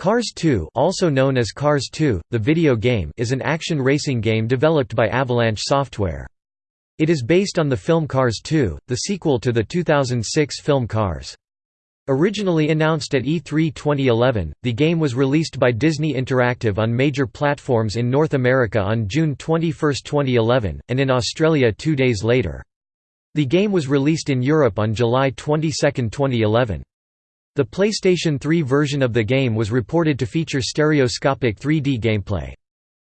Cars 2 also known as Cars 2, the video game is an action racing game developed by Avalanche Software. It is based on the film Cars 2, the sequel to the 2006 film Cars. Originally announced at E3 2011, the game was released by Disney Interactive on major platforms in North America on June 21, 2011, and in Australia two days later. The game was released in Europe on July 22, 2011. The PlayStation 3 version of the game was reported to feature stereoscopic 3D gameplay.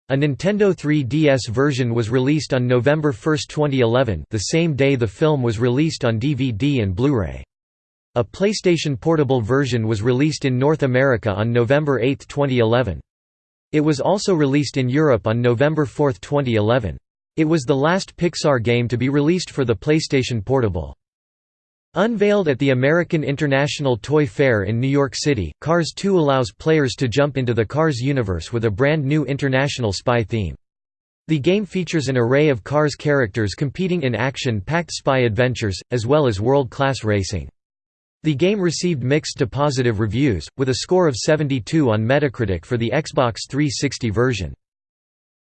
A Nintendo 3DS version was released on November 1, 2011 the same day the film was released on DVD and Blu-ray. A PlayStation Portable version was released in North America on November 8, 2011. It was also released in Europe on November 4, 2011. It was the last Pixar game to be released for the PlayStation Portable. Unveiled at the American International Toy Fair in New York City, Cars 2 allows players to jump into the Cars universe with a brand new international spy theme. The game features an array of Cars characters competing in action-packed spy adventures, as well as world-class racing. The game received mixed to positive reviews, with a score of 72 on Metacritic for the Xbox 360 version.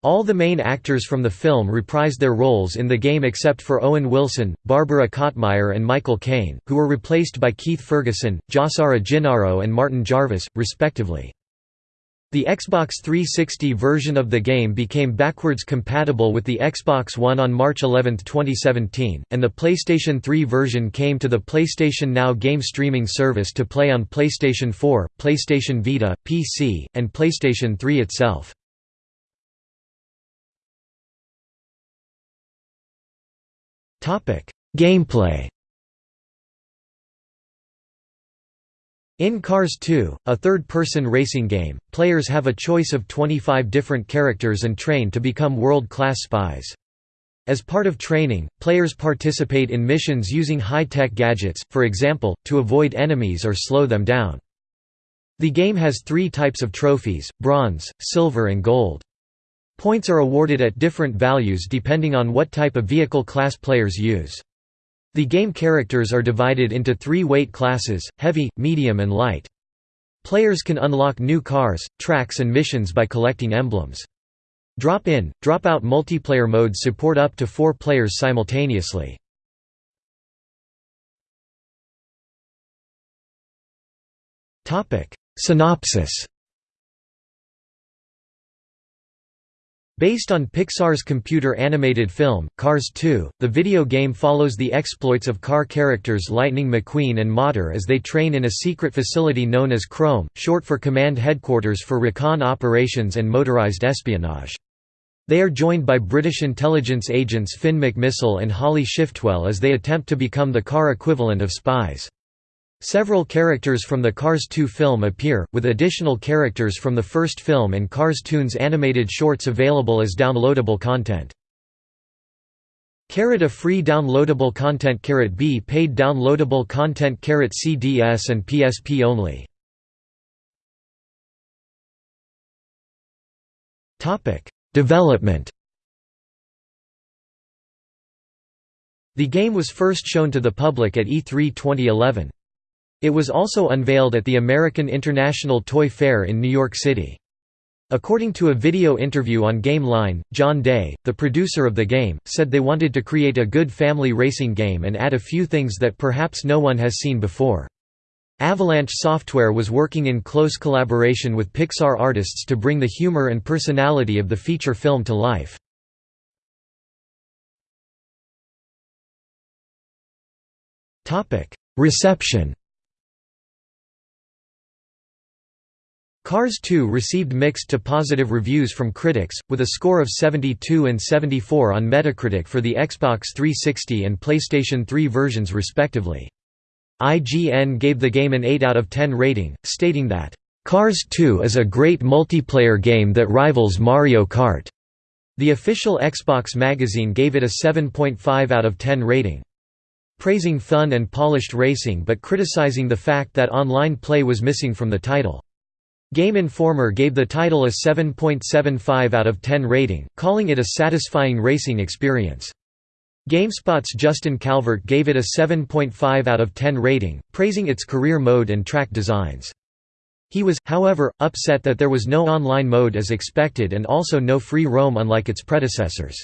All the main actors from the film reprised their roles in the game except for Owen Wilson, Barbara Kottmeyer and Michael Caine, who were replaced by Keith Ferguson, Josara Gennaro and Martin Jarvis, respectively. The Xbox 360 version of the game became backwards compatible with the Xbox One on March 11, 2017, and the PlayStation 3 version came to the PlayStation Now game streaming service to play on PlayStation 4, PlayStation Vita, PC, and PlayStation 3 itself. Gameplay In Cars 2, a third-person racing game, players have a choice of 25 different characters and train to become world-class spies. As part of training, players participate in missions using high-tech gadgets, for example, to avoid enemies or slow them down. The game has three types of trophies, bronze, silver and gold. Points are awarded at different values depending on what type of vehicle class players use. The game characters are divided into three weight classes, heavy, medium and light. Players can unlock new cars, tracks and missions by collecting emblems. Drop-in, drop-out multiplayer modes support up to four players simultaneously. Synopsis Based on Pixar's computer-animated film, Cars 2, the video game follows the exploits of car characters Lightning McQueen and Mater as they train in a secret facility known as Chrome, short for Command Headquarters for Recon Operations and Motorized Espionage. They are joined by British intelligence agents Finn McMissile and Holly Shiftwell as they attempt to become the car equivalent of spies. Several characters from the Cars 2 film appear, with additional characters from the first film and Cars Toons animated shorts available as downloadable content. Carrot A free downloadable content Carrot B paid downloadable content Carrot CDS and PSP only. Development The game was first shown to the public at E3 2011. It was also unveiled at the American International Toy Fair in New York City. According to a video interview on Game Line, John Day, the producer of the game, said they wanted to create a good family racing game and add a few things that perhaps no one has seen before. Avalanche Software was working in close collaboration with Pixar artists to bring the humor and personality of the feature film to life. Reception Cars 2 received mixed to positive reviews from critics, with a score of 72 and 74 on Metacritic for the Xbox 360 and PlayStation 3 versions respectively. IGN gave the game an 8 out of 10 rating, stating that, "...Cars 2 is a great multiplayer game that rivals Mario Kart." The official Xbox magazine gave it a 7.5 out of 10 rating. Praising fun and polished racing but criticizing the fact that online play was missing from the title. Game Informer gave the title a 7.75 out of 10 rating, calling it a satisfying racing experience. GameSpot's Justin Calvert gave it a 7.5 out of 10 rating, praising its career mode and track designs. He was, however, upset that there was no online mode as expected and also no free roam unlike its predecessors.